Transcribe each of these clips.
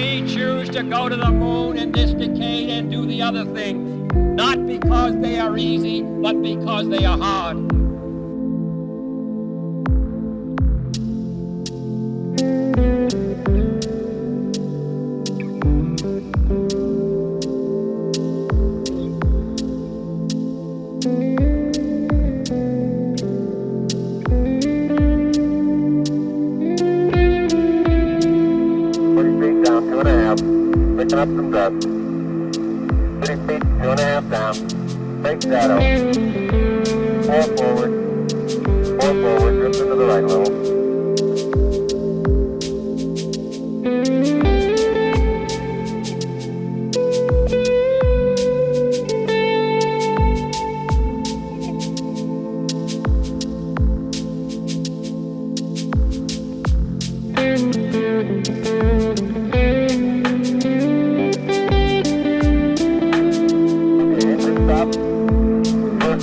We choose to go to the moon in this decade and do the other thing, not because they are easy, but because they are hard. Picking up some dust. Twenty feet, two and a half down. Big shadow. Four forward. Four forward. Drift into the right a little.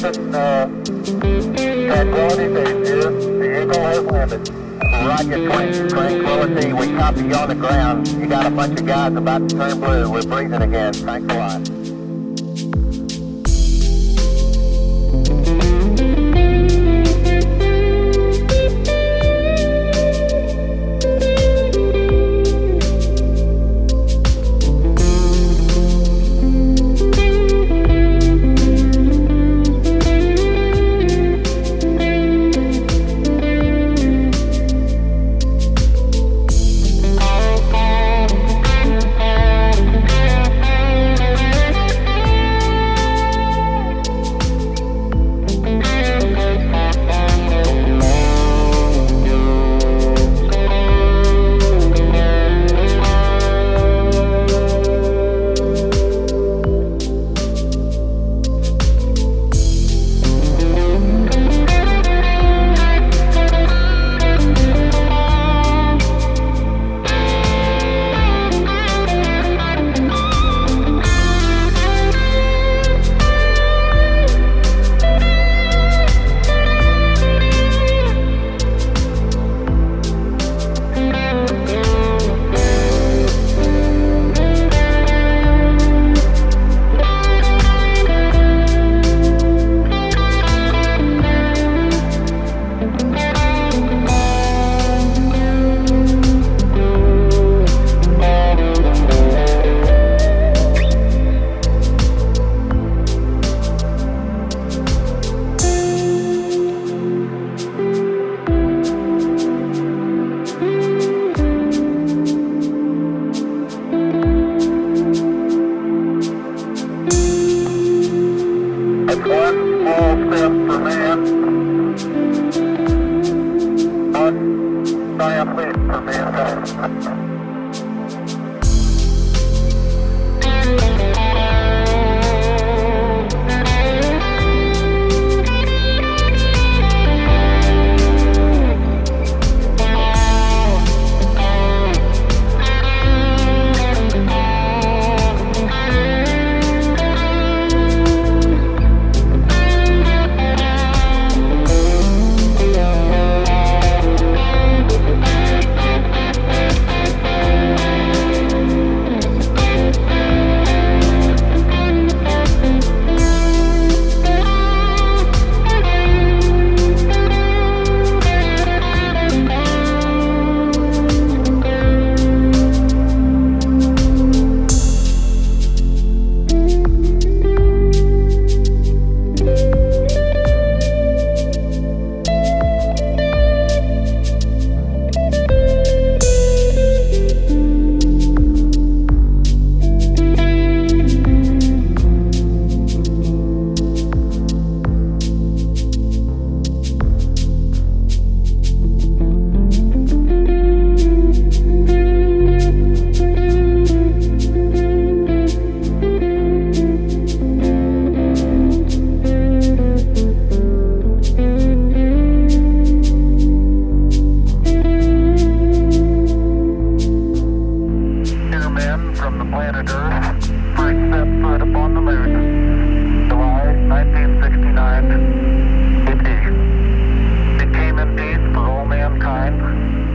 Listen, uh, tranquility base here. The Eagle has landed. Roger, tran- tranquility. We copy you on the ground. You got a bunch of guys about to turn blue. We're breathing again. Thanks a lot. One giant leap for mankind. Two July 1969. In peace. It came in peace for all mankind.